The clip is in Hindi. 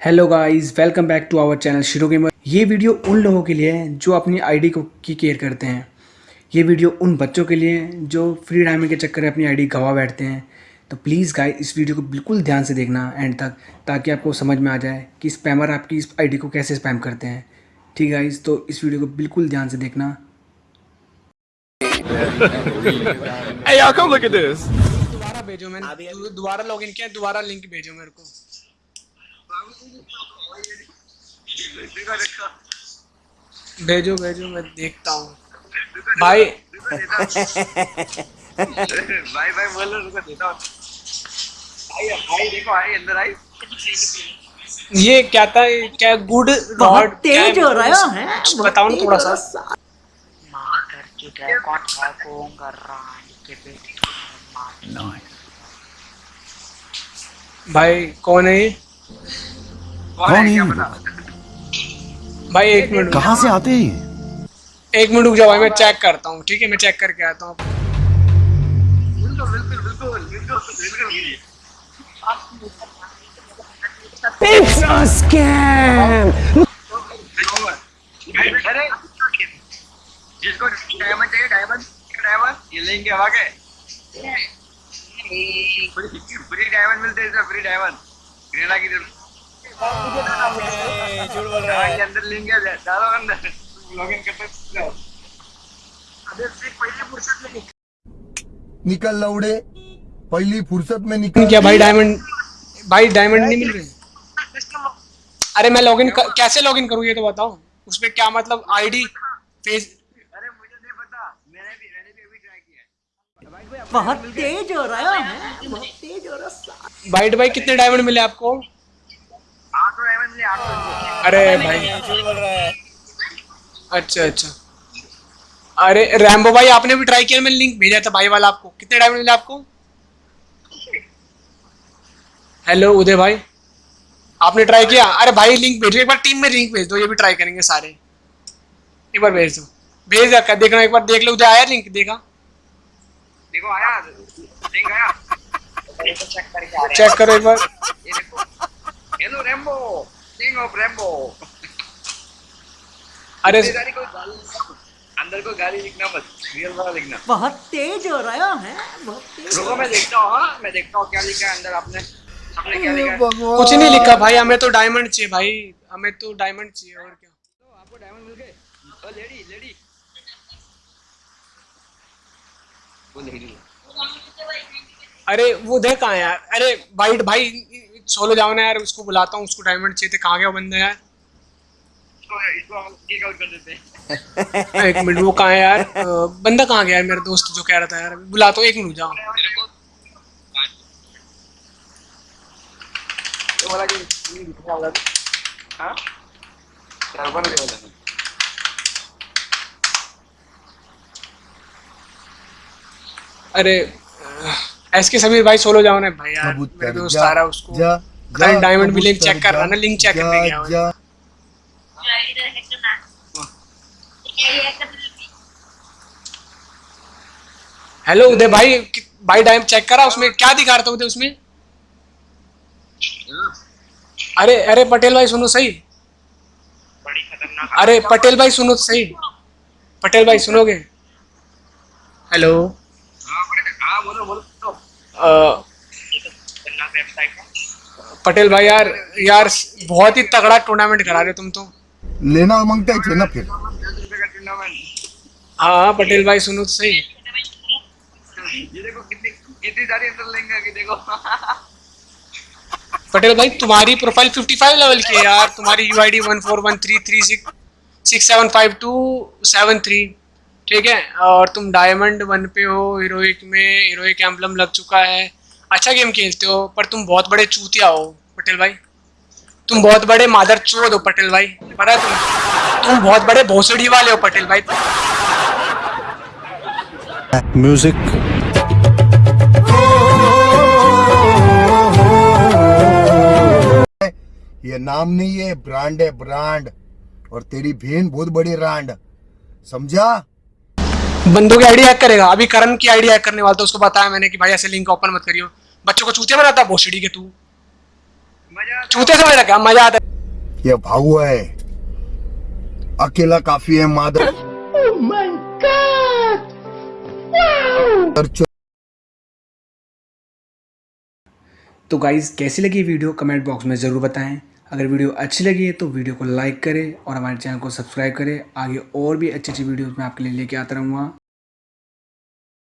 Hello guys welcome back to our channel Shiro gamer ये वीडियो उन लोगों के लिए है जो अपनी आईडी को की केयर करते हैं। ये वीडियो उन बच्चों के लिए है जो फ्री टाइमिंग के चक्कर में अपनी आईडी गवा बैठते हैं। तो प्लीज़ गाइस इस वीडियो को बिल्कुल ध्यान से देखना एंड तक ताकि आपको समझ में आ जाए कि स्पैमर आपकी इस आईडी को कैसे स्पैम करते हैं। ठीक है गाइस तो इस वीडियो को बिल्कुल ध्यान से देखना. दोबारा भेजो मैंने दोबारा लॉगिन किया दोबारा लिंक भेजो मेरे को। भेजो भेजो मैं देखता हूँ। भाई। भाई भाई बोलो रुको देता हूँ। आई देखो आई अंदर आई। ये क्या था ये क्या गुड बहुत तेज हो रहा है बताओ ना थोड़ा हो सा। रहा है। मार के ड्रैगन भागूँगा रानी के बेटे? मार भाई कौन है ये? कौन है पता भाई एक मिनट कहाँ से आते हैं एक मिनट रुक जाओ भाई मैं चेक करता हूँ ठीक है? मैं चेक करके आता हूँ। बिल्कुल बिल्कुल बिल्कुल बिल्कुल बिल्कुल जिसको डायमंड चाहिए डायमंड डायमंड ये लेंगे के फ्री डायमंड मिलते हैं फ्री डायमंड ग्रेना की तरफ़ हाँ, ये अंदर लेंगे डालो अंदर लॉगिन करते अबे फिर फुर्सत में निकल लौड़े पहली फुर्सत में निकल। क्या भाई डायमंड भाई डायमंड नहीं मिल रहे? अरे मैं लॉगिन कैसे लॉगिन करूँ ये तो बताओ। उसमें क्या मतलब आईडी फेस अरे मुझे नहीं पता मैंने भी मैंने भी अभी ट्राई किया है बहुत तेज हो रहा है। बहुत तेज हो रहा है। बाइट भाई कितने डायमंड मिले आपको आठ सौ डायमंड मिले आठ सौ अरे भाई। अच्छा अच्छा। अरे रैम्बो भाई आपने भी ट्राई किया मैंने लिंक भेजा था भाई वाला आपको। कितने डायमंड मिले आपको? हेलो उदय भाई। आपने ट्राई किया? अरे भाई लिंक भेजो। एक बार टीम में लिंक भेज दो ये भी ट्राई करेंगे सारे। एक बार भेज दो। भेज रखा देखना एक बार देख लो। उदय आया लिंक देखा? देखो आया। लिंक आया। चेक करो एक बार। ऑफ़ रैम्बो अरे कोई अंदर कोई गाली लिखना मत रियल वाला लिखना। बहुत तेज हो रहा है बहुत तेज रुको मैं देखता हूँ हाँ मैं देखता हूँ क्या लिखा है अंदर आपने। आपने क्या लिखा है? कुछ नहीं लिखा भाई हमें तो डायमंड चाहिए भाई हमें तो डायमंड चाहिए और क्या? तो आपको डायमंड मिल गए? ओ लेडी लेडी वो लेडी अरे वो देख कहाँ है यार? अरे भाई भाई सोलो जाओ ना यार उसको बुलाता हूँ उसको डायमंड चाहिए थे कहाँ गया वो बंदा यार? इसको इसको किक आउट कर देते हैं। एक मिनट वो कहाँ है यार? बंदा कहाँ गया यार मेरा दोस्त जो कह रहा था यार? बुलाता हूँ एक मिनट जाओ। अरे एस के समीर भाई सोलो जाओ ना भाई यार मेरा दोस्त आ रहा है उसको। जा, डायमंड भी लिंक चेक कर रहा ना लिंक चेक करने गया। जा। हेलो उदय भाई भाई डायम चेक करा उसमें क्या दिखा रहा था उदय उसमें? अरे अरे पटेल भाई सुनो सही। बड़ी खतरनाक अरे पटेल भाई सुनो सही। पटेल भाई सुनोगे? हेलो पटेल भाई यार यार बहुत ही तगड़ा टूर्नामेंट करा रहे हो तुम तो। लेना उमंग ना फिर। हाँ, हाँ पटेल भाई सुनो तो सही। लेंगे पटेल भाई तुम्हारी प्रोफ़ाइल 55 लेवल की है यार। तुम्हारी सेवन थ्री ठीक है? और तुम डायमंड वन पे हो हीरोइक में हीरोइक एम्बलम लग चुका है। अच्छा गेम खेलते हो पर तुम बहुत बड़े चूतिया हो पटेल भाई। तुम बहुत बड़े मादर चोद हो पटेल भाई। पता है तुम तुम बहुत बड़े भोसड़ी वाले हो पटेल भाई। म्यूज़िक ये नाम नहीं है ब्रांड है ब्रांड और तेरी बहन बहुत बड़ी ब्रांड समझा? बंदों की आईडी हैक करेगा। अभी करण की आईडी हैक करने वाला था उसको बताया मैंने कि भाई ऐसे लिंक ओपन मत करियो। बच्चों को चूतिया बनाता है भोसड़ी के तू। चूते समझ रखा मज़ा आता है। ये भाऊ है। अकेला काफ़ी है माधव चर्च तो गाइज़ कैसी लगी वीडियो कमेंट बॉक्स में ज़रूर बताएँ। अगर वीडियो अच्छी लगी है तो वीडियो को लाइक करें और हमारे चैनल को सब्सक्राइब करें। आगे और भी अच्छी अच्छी वीडियोस मैं आपके लिए लेके आता रहूँगा।